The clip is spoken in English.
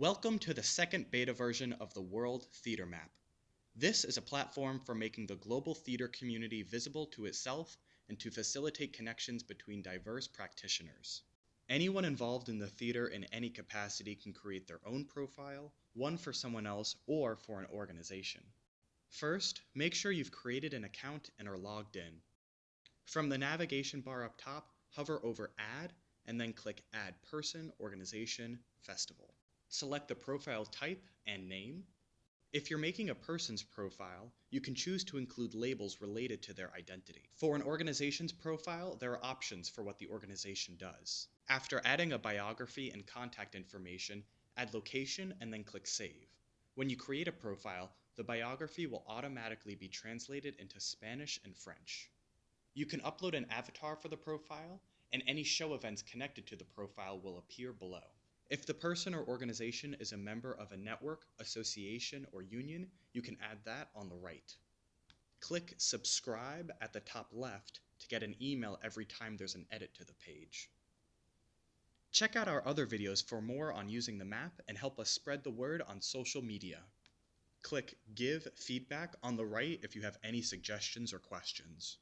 Welcome to the second beta version of the World Theater Map. This is a platform for making the global theater community visible to itself and to facilitate connections between diverse practitioners. Anyone involved in the theater in any capacity can create their own profile, one for someone else, or for an organization. First, make sure you've created an account and are logged in. From the navigation bar up top, hover over Add and then click Add Person, Organization, Festival. Select the profile type and name. If you're making a person's profile, you can choose to include labels related to their identity. For an organization's profile, there are options for what the organization does. After adding a biography and contact information, add location and then click Save. When you create a profile, the biography will automatically be translated into Spanish and French. You can upload an avatar for the profile, and any show events connected to the profile will appear below. If the person or organization is a member of a network, association, or union, you can add that on the right. Click subscribe at the top left to get an email every time there's an edit to the page. Check out our other videos for more on using the map and help us spread the word on social media. Click Give Feedback on the right if you have any suggestions or questions.